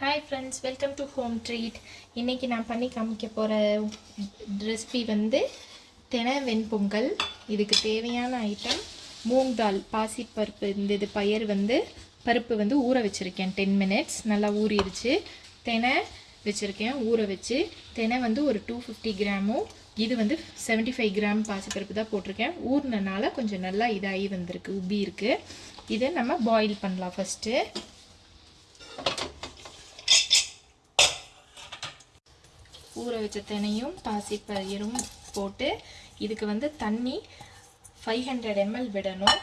Hi friends welcome to home treat இன்றைக்கி நான் பண்ணி காமிக்க போகிற ரெசிபி வந்து தென வெண்பொங்கல். இதுக்கு தேவையான ஐட்டம் மூங் தால் பாசிப்பருப்பு இந்த இது பயிர் வந்து பருப்பு வந்து ஊற வச்சுருக்கேன். டென் மினிட்ஸ் நல்லா ஊறிடுச்சு. தெனை வச்சுருக்கேன். ஊற வச்சு தெனை வந்து ஒரு டூ ஃபிஃப்டி கிராமும் இது வந்து 75 ஃபைவ் கிராம் பாசிப்பருப்பு தான் போட்டிருக்கேன். ஊறினனால கொஞ்சம் நல்லா இதாகி வந்திருக்கு உப்பி இருக்குது இதை நம்ம பாயில் பண்ணலாம் ஃபஸ்ட்டு ஊற வச்ச தினையும் பாசிப்பயிரும் போட்டு இதுக்கு வந்து தண்ணி ஃபைவ் ஹண்ட்ரட் எம்எல் விடணும்.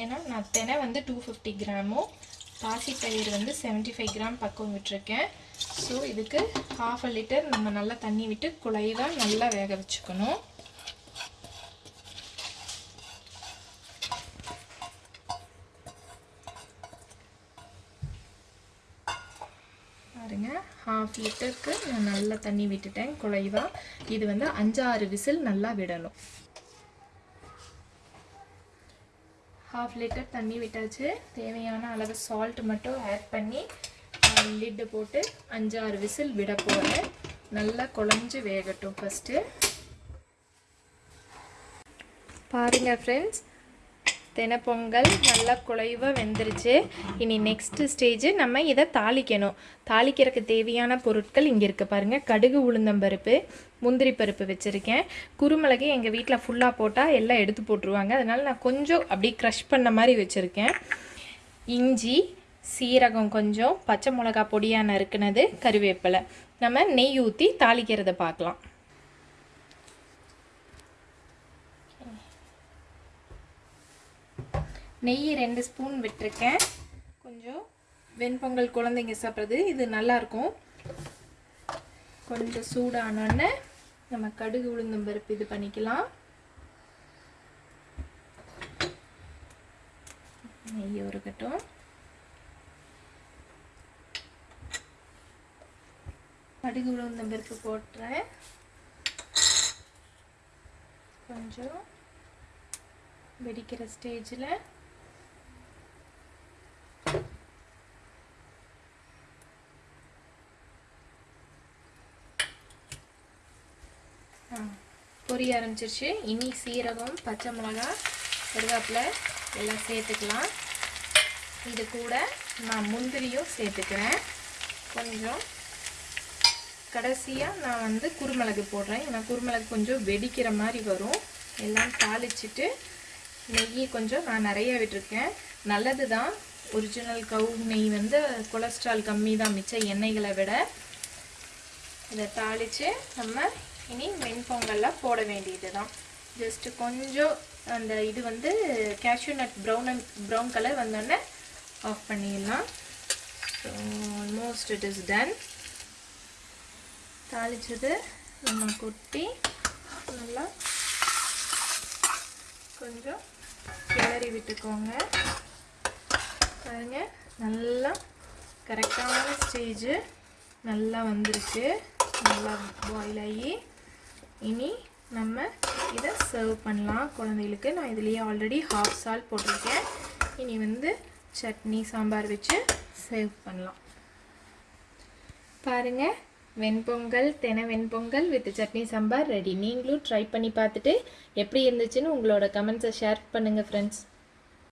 ஏன்னா நான் தினை வந்து டூ ஃபிஃப்டி கிராமும் பாசிப்பயிர் வந்து 75 ஃபைவ் கிராம் பக்கம் விட்டுருக்கேன். ஸோ இதுக்கு ஹாஃப் அ லிட்டர் நம்ம நல்லா தண்ணி விட்டு குழைவாக நல்லா வேக வச்சுக்கணும் பாருங்க ஹாஃப் லிட்டருக்கு நான் நல்லா தண்ணி விட்டுட்டேன் குழைவா இது வந்து அஞ்சாறு விசில் நல்லா விடணும். ஹாஃப் லிட்டர் தண்ணி விட்டாச்சு. தேவையான அளவு சால்ட் மட்டும் ஆட் பண்ணி லிட்டு போட்டு அஞ்சாறு விசில் விட போகிறேன் நல்லா குழஞ்சி வேகட்டும் ஃபஸ்ட்டு பாருங்கள் ஃப்ரெண்ட்ஸ் தெனப்பொங்கல் நல்லா குழைவாக வெந்துருச்சு. இனி நெக்ஸ்ட்டு ஸ்டேஜ் நம்ம இதை தாளிக்கணும். தாளிக்கிறதுக்கு தேவையான பொருட்கள் இங்கே இருக்குது பாருங்கள் கடுகு உளுந்தம்பருப்பு முந்திரி பருப்பு வச்சுருக்கேன். குருமிளகு எங்கள் வீட்டில் ஃபுல்லாக போட்டால் எல்லாம் எடுத்து போட்டுருவாங்க. அதனால் நான் கொஞ்சம் அப்படியே க்ரஷ் பண்ண மாதிரி வச்சுருக்கேன். இஞ்சி சீரகம் கொஞ்சம் பச்சை மிளகா பொடியாக நறுக்குனது கருவேப்பிலை. நம்ம நெய் ஊற்றி தாளிக்கிறத பார்க்கலாம். நெய் ரெண்டு ஸ்பூன் விட்டுருக்கேன். கொஞ்சம் வெண்பொங்கல் குழந்தைங்க சாப்பிட்றது இது நல்லாயிருக்கும் கொஞ்சம் சூடானோடனே நம்ம கடுகு உளுந்தம் பருப்பு இது பண்ணிக்கலாம். நெய் உருகட்டும். கடுகு உளுந்தம் பருப்பு போட்டுறேன். கொஞ்சம் வெடிக்கிற ஸ்டேஜில் பொரிய ஆரம்பிச்சிருச்சு. இனி சீரகம் பச்சை மிளகா கருவேப்பிலை எல்லாம் சேர்த்துக்கலாம். இது கூட நான் முந்திரியும் சேர்த்துக்கிறேன். கொஞ்சம் கடைசியாக நான் வந்து குருமிளகு போடுறேன். ஏன்னா குருமிளகு கொஞ்சம் வெடிக்கிற மாதிரி வரும். எல்லாம் தாளிச்சிட்டு நெய் கொஞ்சம் நான் நிறைய விட்டுருக்கேன். நல்லது தான். ஒரிஜினல் கவு நெய் வந்து கொலஸ்ட்ரால் கம்மி தான் மிச்ச எண்ணெய்களை விட. இதை தாளித்து நம்ம இனி வெண்பொங்கல்லாம் போட வேண்டியது தான் ஜஸ்ட்டு கொஞ்சம் அந்த இது வந்து cashew nut brown brown colour வந்தோடனே ஆஃப் பண்ணிடலாம். So almost it is done தாளித்தது நம்ம கொட்டி நல்லா கொஞ்சம் கிளறி விட்டுக்கோங்க. பாருங்க நல்லா கரெக்டான ஸ்டேஜு நல்லா வந்துருச்சு நல்லா பாயில் ஆகி இனி நம்ம இதை சர்வ் பண்ணலாம். குழந்தைகளுக்கு நான் இதுலேயே ஆல்ரெடி ஹாஃப் சால்ட் போட்டிருக்கேன். இனி வந்து சட்னி சாம்பார் வச்சு சர்வ் பண்ணலாம். பாருங்கள் வெண்பொங்கல் தெனை வெண்பொங்கல் வித் சட்னி சாம்பார் ரெடி நீங்களும் ட்ரை பண்ணி பார்த்துட்டு எப்படி இருந்துச்சுன்னு உங்களோட கமெண்ட்ஸை ஷேர் பண்ணுங்கள் ஃப்ரெண்ட்ஸ்